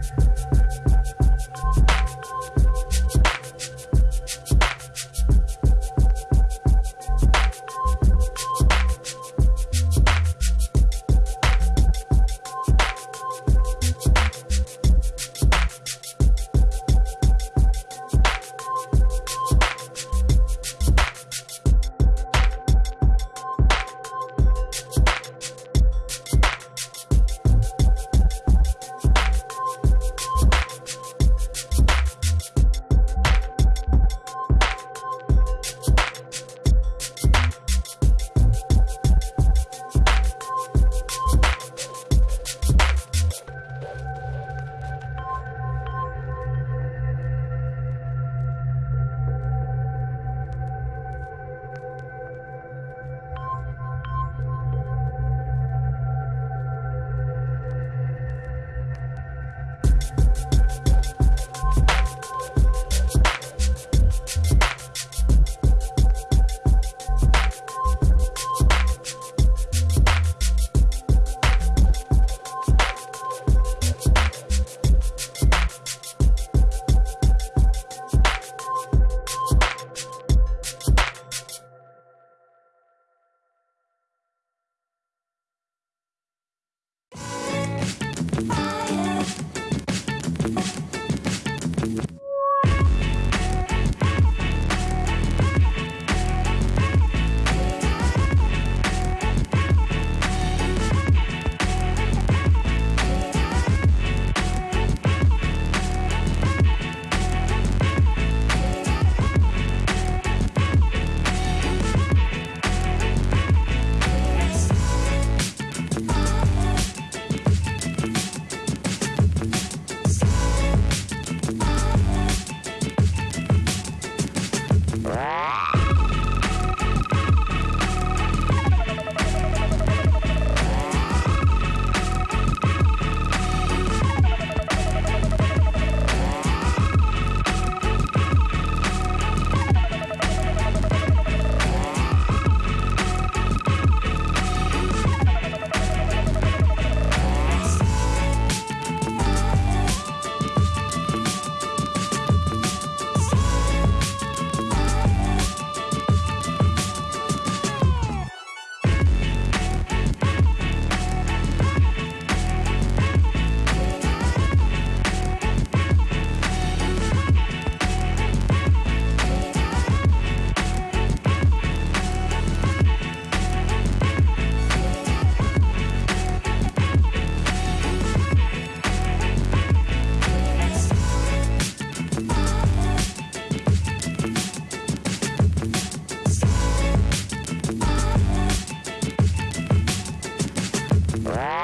Bye. Bye. Bye.